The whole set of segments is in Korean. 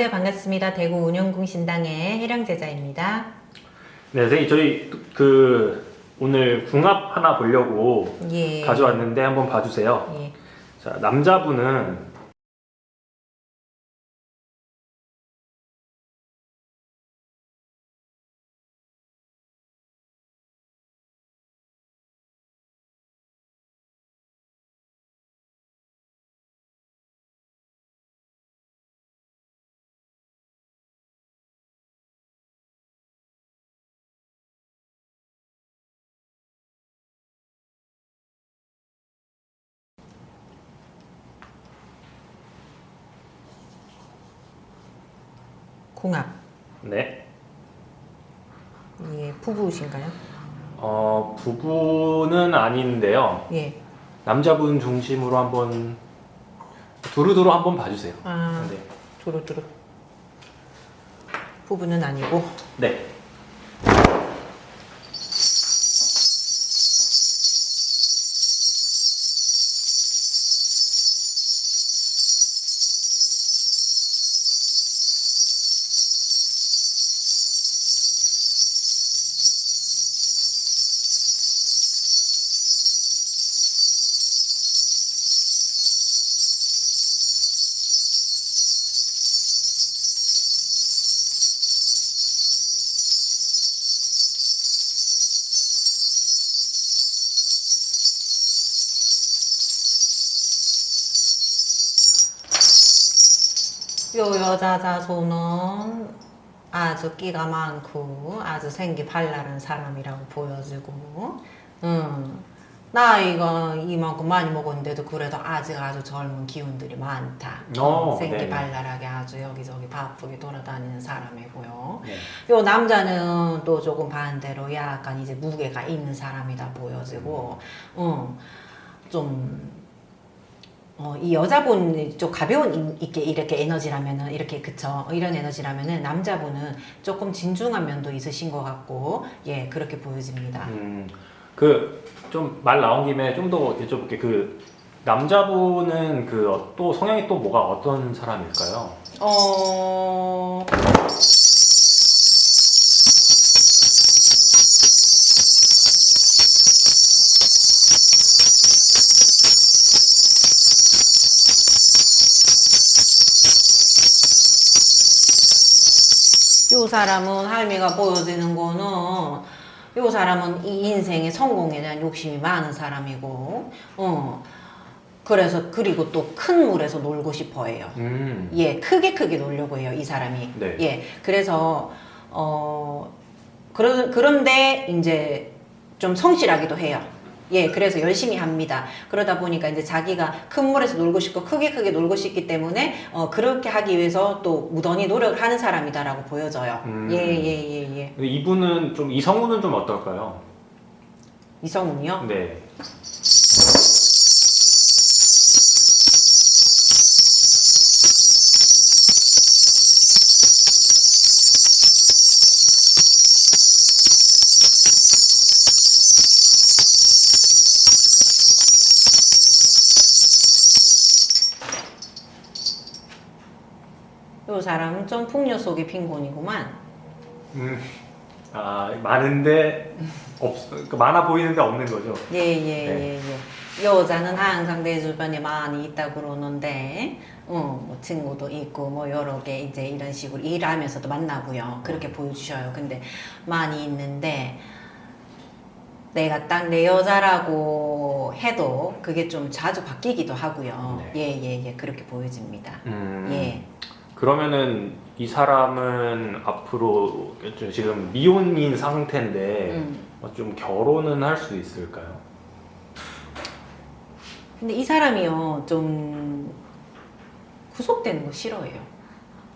안녕하세요. 반갑습니다. 대구 운영궁 신당의 해령제자입니다. 네, 선생님 저희 그 오늘 궁합 하나 보려고 예. 가져왔는데 한번 봐주세요. 예. 자, 남자분은 궁합. 네, 예, 부부신가요? 어, 부부는 아닌데요. 예. 남자분 중심으로 한번 두루두루 한번 봐주세요. 아, 네. 두루두루. 부부는 아니고. 네. 요 여자 자손은 아주 끼가 많고 아주 생기 발랄한 사람이라고 보여지고 음, 나이가 이만큼 많이 먹었는데도 그래도 아직 아주 젊은 기운들이 많다 어, 생기 네. 발랄하게 아주 여기저기 바쁘게 돌아다니는 사람이고요 네. 요 남자는 또 조금 반대로 약간 이제 무게가 있는 사람이다 보여지고 어, 좀 어, 이 여자분이 좀 가벼운 이- 이렇게 이렇게 에너지라면은 이렇게 그쵸 이런 에너지라면은 남자분은 조금 진중한 면도 있으신 것 같고 예 그렇게 보여집니다. 음, 그 좀 말 나온 김에 좀 더 여쭤볼게. 그 남자분은 그 또 성향이 또 뭐가 어떤 사람일까요? 어 요 사람은 할미가 보여지는 거는 요 사람은 이 인생의 성공에 대한 욕심이 많은 사람이고 어 그래서 그리고 또 큰 물에서 놀고 싶어 해요. 음, 예, 크게 크게 놀려고 해요, 이 사람이. 네. 예, 그래서, 어, 그런, 그런데 이제 좀 성실하기도 해요. 예, 그래서 열심히 합니다. 그러다 보니까 이제 자기가 큰 물에서 놀고 싶고 크게 크게 놀고 싶기 때문에, 어, 그렇게 하기 위해서 또 무던히 노력을 하는 사람이다라고 보여져요. 음. 예, 예, 예, 예. 이분은 좀 이성우는 좀 어떨까요? 이성훈이요? 네. 요 사람은 좀 풍요 속의 빈곤이구만. 음, 아 많은데 없, 그 많아 보이는데 없는 거죠. 예, 예, 네. 예, 예. 여자는 항상 내 주변에 많이 있다 그러는데, 어, 뭐 친구도 있고, 뭐 여러 개 이제 이런 식으로 일하면서도 만나고요. 그렇게 보여주셔요. 근데 많이 있는데, 내가 딱 내 여자라고 해도 그게 좀 자주 바뀌기도 하고요. 네. 예, 예, 예. 그렇게 보여집니다. 음, 예. 그러면은 이 사람은 앞으로 지금 미혼인 상태인데 음. 어, 좀 결혼은 할 수 있을까요? 근데 이 사람이요, 좀 구속되는 거 싫어해요.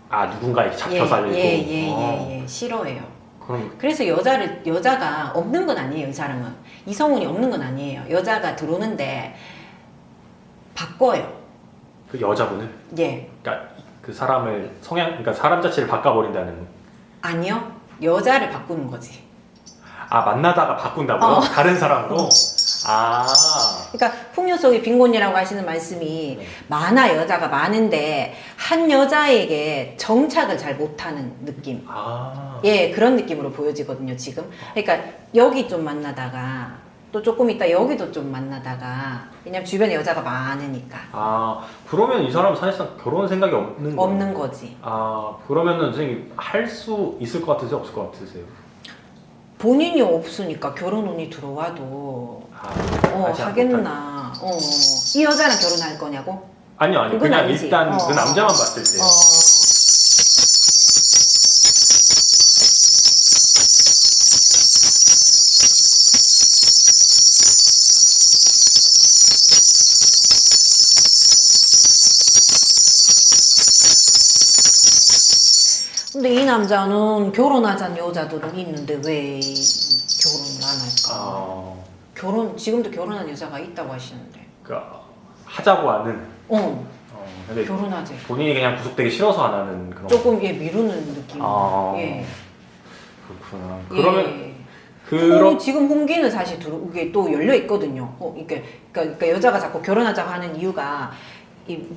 아 누군가에게 잡혀 살고. 예, 예, 예, 어, 예, 예. 싫어해요. 그럼 그래서 여자를 여자가 없는 건 아니에요 이 사람은 이성훈이 없는 건 아니에요 여자가 들어오는데 바꿔요 그 여자분은 예 그러니까 그 사람을 성향 그러니까 사람 자체를 바꿔버린다는. 아니요 여자를 바꾸는 거지 아 만나다가 바꾼다고요? 어. 다른 사람으로? 어. 아 그러니까 풍요 속의 빈곤이라고 하시는 말씀이 많아 여자가 많은데 한 여자에게 정착을 잘 못하는 느낌. 아. 예, 그런 느낌으로 보여지거든요, 지금. 그러니까 여기 좀 만나다가 또 조금 있다 여기도 좀 만나다가 왜냐면 주변에 여자가 많으니까 아 그러면 이 사람은 사실상 결혼 생각이 없는 거예요? 없는 거지. 아 그러면은 선생님 할 수 있을 것 같으세요? 없을 것 같으세요? 본인이 없으니까 결혼 운이 들어와도 아, 어, 하지 않- 하겠나. 어, 이 여자랑 결혼할 거냐고? 아니요 아니요 그냥 아니지. 일단 어. 그 남자만 봤을 때 어. 이 남자는 결혼하자는 여자들은 있는데 왜 결혼을 안 할까? 아, 결혼 지금도 결혼한 여자가 있다고 하시는데. 그러니까 하자고 하는 어, 어, 근데 결혼하재. 본인이 그냥 구속되기 싫어서 안 하는 그런 조금 예 미루는 느낌. 아. 예. 그렇구나 그러면 예. 그런 홍- 지금 홍기는 사실 이게 또 열려 있거든요. 어, 이게 그러니까, 그러니까 여자가 자꾸 결혼하자고 하는 이유가 이,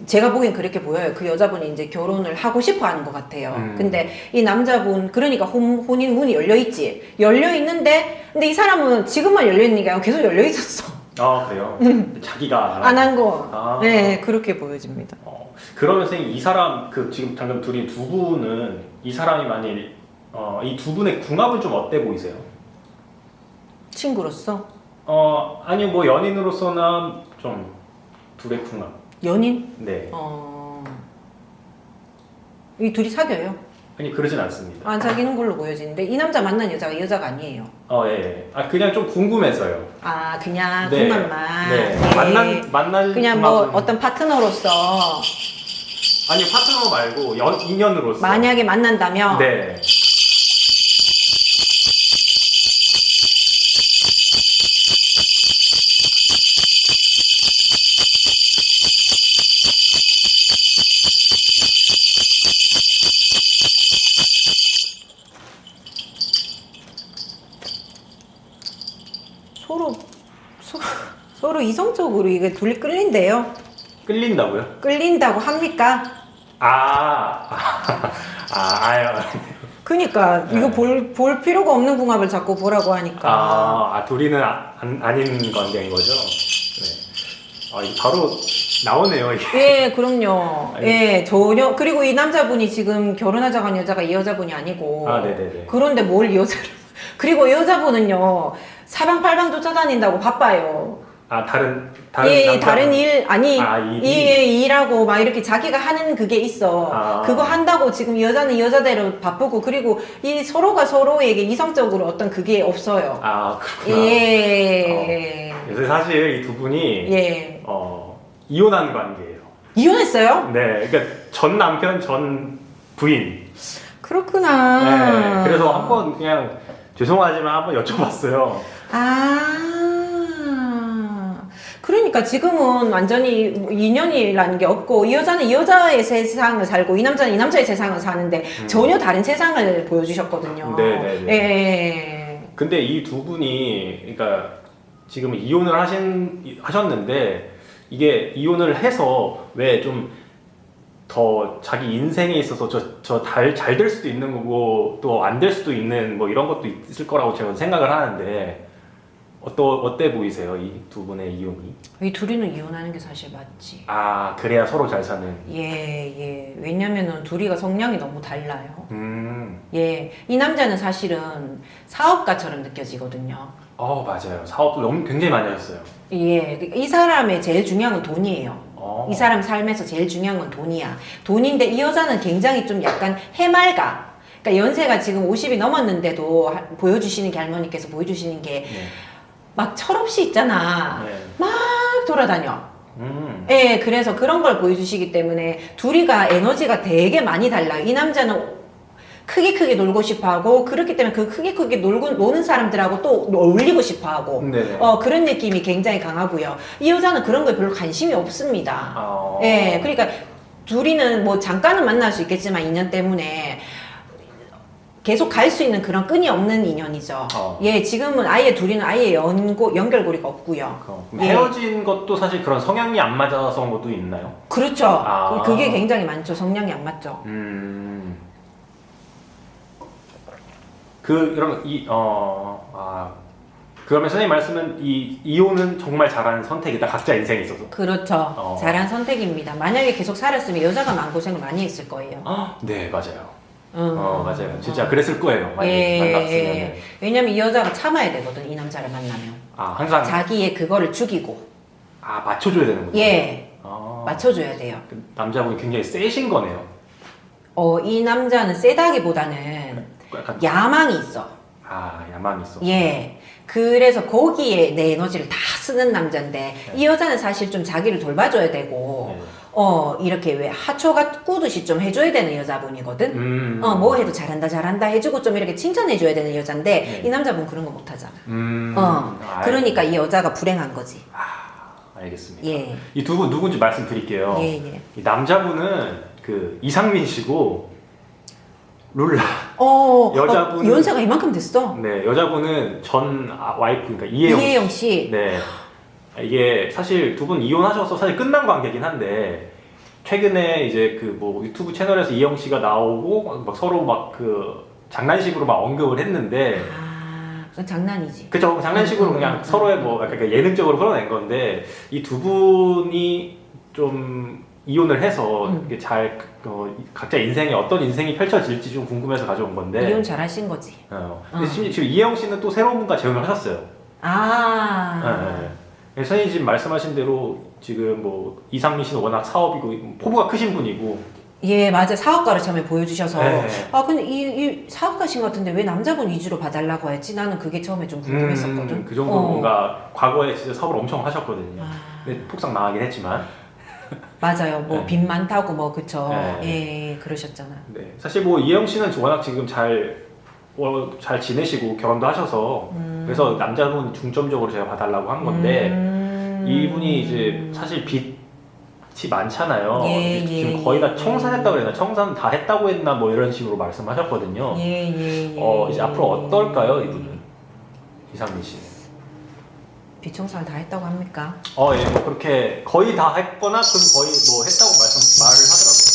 제가 보기엔 그렇게 보여요. 그 여자분이 이제 결혼을 하고 싶어 하는 것 같아요. 음. 근데 이 남자분, 그러니까 혼, 혼인 문이 열려 있지. 열려 있는데, 근데 이 사람은 지금만 열려 있는 게 아니고 계속 열려 있었어. 아 그래요 자기가 음. 안한 거. 아. 네, 그렇게 보여집니다. 어, 그러면 선생님 이 사람 그 지금 방금 둘이 두 분은 이 사람이 만일 어, 이 두 분의 궁합은 좀 어때 보이세요? 친구로서 어 아니 뭐 연인으로서나 좀 둘의 궁합 연인? 네 어, 이 둘이 사겨요. 아니 그러진 않습니다 안 사귀는 걸로 보여지는데 이 남자 만난 여자가 이 여자가 아니에요. 어예 아 그냥 좀 궁금해서요 아 그냥 네. 궁합만 네 네. 만난 만난 그냥 뭐 궁합은- 어떤 파트너로서 아니 파트너 말고 연 인연으로서 만약에 만난다면 네 서로 이성적으로 이게 둘이 끌린대요. 끌린다고요? 끌린다고 합니까? 아, 아, 아, 아유. 그니까 네. 이거 볼, 볼 필요가 없는 궁합을 자꾸 보라고 하니까 아, 아 둘이는 아, 안, 아닌 관계인 거죠? 네. 아, 이거 바로 나오네요, 이게. 예 그럼요 아니. 예 전혀 그리고 이 남자분이 지금 결혼하자고 한 여자가 이 여자분이 아니고 아, 네네네. 그런데 뭘 이 여자를 그리고 이 여자분은요 사방팔방 쫓아다닌다고 바빠요 아, 다른, 다른. 예, 남자- 다른 일 아니 아? 이 예, 일하고 막 이렇게 자기가 하는 그게 있어. 아. 그거 한다고 지금 이 여자는 이 여자대로 바쁘고 그리고 이 서로가 서로에게 이성적으로 어떤 그게 없어요. 아, 그렇구나. 예. 요새 사실 이 두 분이, 예. 어, 이혼한 관계예요. 이혼했어요? 네, 그러니까 전 남편, 전 부인. 그렇구나. 네, 그래서 한번 그냥 죄송하지만 한번 여쭤봤어요. 아. 그러니까 지금은 완전히 뭐 인연이라는 게 없고 이 여자는 이 여자의 세상을 살고 이 남자는 이 남자의 세상을 사는데 전혀 다른 세상을 보여주셨거든요. 음. 네네네. 예. 근데 이 두 분이 그러니까 지금 이혼을 하신 하셨는데 이게 이혼을 해서 왜좀 더 자기 인생에 있어서 저저잘잘 될 수도 있는 거고 또 안 될 수도 있는 뭐 이런 것도 있을 거라고 제가 생각을 하는데 어떠 어때 보이세요 이 두 분의 이혼이? 이 둘이는 이혼하는 게 사실 맞지. 아 그래야 서로 잘 사는. 예, 예. 왜냐면은 둘이가 성향이 너무 달라요. 음. 예. 이 남자는 사실은 사업가처럼 느껴지거든요. 어 맞아요 사업도 너무 굉장히 많이 하셨어요. 예. 이 사람의 제일 중요한 건 돈이에요. 어. 이 사람 삶에서 제일 중요한 건 돈이야. 돈인데 이 여자는 굉장히 좀 약간 해맑아. 그러니까 연세가 지금 50이 넘었는데도 하- 보여주시는 게 할머니께서 보여주시는 게 막 네. 철없이 있잖아. 네. 막 돌아다녀. 음. 예, 그래서 그런 걸 보여주시기 때문에 둘이가 에너지가 되게 많이 달라요. 이 남자는 크게 크게 놀고 싶어 하고, 그렇기 때문에 그 크게 크게 놀고, 노는 사람들하고 또 어울리고 싶어 하고, 네네. 어, 그런 느낌이 굉장히 강하고요. 이 여자는 그런 거에 별로 관심이 없습니다. 어. 예, 그러니까 둘이는 뭐 잠깐은 만날 수 있겠지만, 인연 때문에. 계속 갈 수 있는 그런 끈이 없는 인연이죠. 어. 예, 지금은 아예 둘이는 아예 연고 연결고리가 없고요. 어, 그럼 예. 헤어진 것도 사실 그런 성향이 안 맞아서 온 것도 있나요? 그렇죠. 아. 그- 그게 굉장히 많죠. 성향이 안 맞죠. 음. 그 그럼 이 어 아. 그러면 선생님 말씀은 이 이혼은 정말 잘하는 선택이다 각자 인생에 있어서. 그렇죠. 어. 잘한 선택입니다. 만약에 계속 살았으면 여자가 마음고생을 많이 했을 거예요. 아, 네 맞아요. 음. 어 맞아요. 진짜 어. 그랬을 거예요. 많이 예, 만났으면. 예. 왜냐면 이 여자가 참아야 되거든, 이 남자를 만나면. 아 항상 자기의 그거를 죽이고, 아 맞춰줘야 되는군요. 예, 아, 맞춰줘야 돼요. 그 남자분이 굉장히 세신 거네요. 어, 이 남자는 세다기보다는 약간 야망이 있어. 아 야망이 있어. 예. 그래서 거기에 내 에너지를 다 쓰는 남자인데, 이 여자는 사실 좀 자기를 돌봐줘야 되고, 네. 어, 이렇게 왜 하초가 꾸듯이 좀 해줘야 되는 여자분이거든? 음. 어, 뭐 해도 잘한다, 잘한다 해주고 좀 이렇게 칭찬해줘야 되는 여잔데, 네. 이 남자분 그런 거 못하잖아. 음. 어, 아, 그러니까 이 여자가 불행한 거지. 아, 알겠습니다. 예. 이두 분 누군지 말씀드릴게요. 예, 예. 이 남자분은 그 이상민 씨고 룰라. 어, 어, 연세가 이만큼 됐어. 네, 여자분은 전 아, 와이프 그러니까 이혜영. 씨. 이혜영 씨. 네. 이게 사실 두 분 이혼하셔서 사실 끝난 관계긴 한데 최근에 이제 그 뭐 유튜브 채널에서 이혜영 씨가 나오고 막 서로 막 그 장난식으로 막 언급을 했는데 아, 그건 장난이지. 그죠 장난식으로 음, 그냥 음, 음. 서로의 뭐 약간 그 예능적으로 풀어낸 건데 이 두 분이 좀 이혼을 해서 음. 잘 어, 각자 인생에 어떤 인생이 펼쳐질지 좀 궁금해서 가져온 건데 이혼 잘 하신 거지. 어. 근데 어. 심지어 지금 이혜영 씨는 또 새로운 분과 재혼을 하셨어요. 아. 네, 네. 선생님 지금 말씀하신 대로 지금 뭐 이상민 씨는 워낙 사업이고 포부가 크신 분이고 예, 맞아. 사업가를 처음에 보여주셔서. 네. 아, 근데 이, 이 사업가신 것 같은데 왜 남자분 위주로 봐달라고 했지? 나는 그게 처음에 좀 궁금했었거든. 음, 그 정도 어. 뭔가 과거에 진짜 사업을 엄청 하셨거든요. 아, 근데 폭삭 망하긴 했지만 맞아요. 뭐 네. 빚 많다고 뭐 그쵸. 네. 예, 그러셨잖아. 네. 사실 뭐 이혜영 씨는 워낙 지금 잘, 어, 잘 지내시고 결혼도 하셔서 음. 그래서 남자분 중점적으로 제가 봐달라고 한 건데 음. 이분이 이제 사실 빚이 많잖아요. 예, 지금 예, 거의 다 예. 청산했다고 그랬나 청산 다 했다고 했나 뭐 이런 식으로 말씀하셨거든요. 예, 예, 예. 어 이제 앞으로 어떨까요 이분은 이상민 씨는? 비청산을 다 했다고 합니까? 어, 예, 뭐 그렇게 거의 다 했거나 그럼 거의 뭐 했다고 말씀 말을 하더라고요. 요,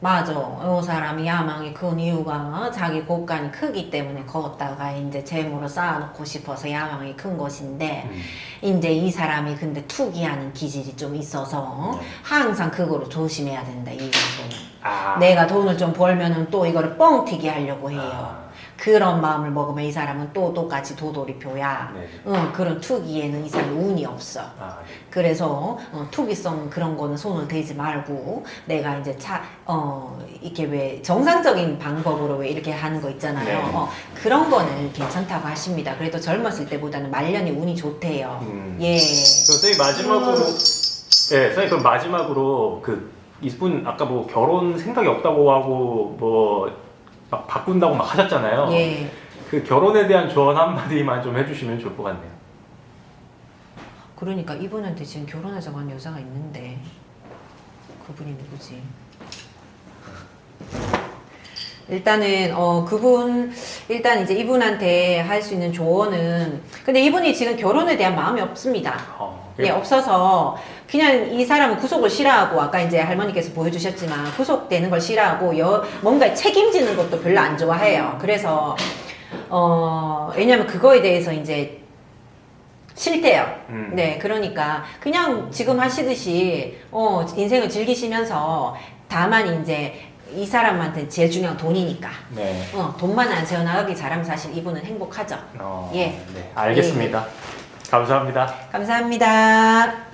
맞아. 요 사람이 야망이 큰 이유가 자기 곳간이 크기 때문에 걷다가 이제 재물을 쌓아놓고 싶어서 야망이 큰 것인데, 음. 이제 이 사람이 근데 투기하는 기질이 좀 있어서 네. 항상 그거를 조심해야 된다, 이 정도는. 아, 내가 돈을 좀 벌면은 또 이거를 뻥튀기 하려고 해요. 아, 그런 마음을 먹으면 이 사람은 또 똑같이 도돌이표야. 네. 응, 그런 투기에는 이 사람이 운이 없어. 아, 네. 그래서 어, 투기성 그런 거는 손을 대지 말고 내가 이제 차, 어, 이렇게 왜 정상적인 방법으로 왜 이렇게 하는 거 있잖아요. 네. 어, 그런 거는 괜찮다고 하십니다. 그래도 젊었을 때보다는 말년이 운이 좋대요. 음. 예. 선생님 마지막으로, 예, 선생님 그럼 마지막으로 그 이분 아까 뭐 결혼 생각이 없다고 하고 뭐 막 바꾼다고 막 하셨잖아요. 예. 그 결혼에 대한 조언 한마디만 좀 해주시면 좋을 것 같네요. 그러니까 이분한테 지금 결혼하자고 한 여자가 있는데 그분이 누구지? 일단은 어 그분 일단 이제 이분한테 할 수 있는 조언은 근데 이분이 지금 결혼에 대한 마음이 없습니다. 어, 예, 없어서 그냥 이 사람은 구속을 싫어하고 아까 이제 할머니께서 보여주셨지만 구속되는 걸 싫어하고 여, 뭔가 책임지는 것도 별로 안 좋아해요. 그래서 어 왜냐면 그거에 대해서 이제 싫대요. 음. 네, 그러니까 그냥 지금 하시듯이 어 인생을 즐기시면서 다만 이제 이 사람한테 제일 중요한 건 돈이니까 네. 어 돈만 안 세워나가기 잘하면 사실 이분은 행복하죠. 어, 예. 네. 알겠습니다. 감사합니다. 감사합니다.